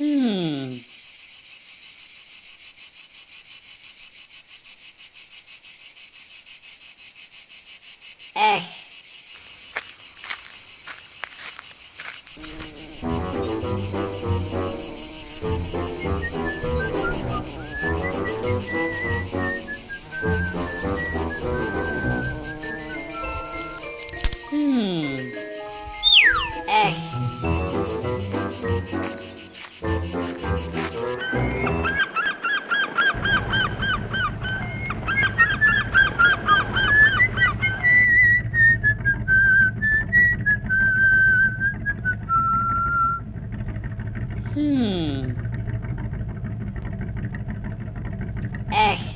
Hmm. Eh. Hmm. Eh. Hmm. Eh.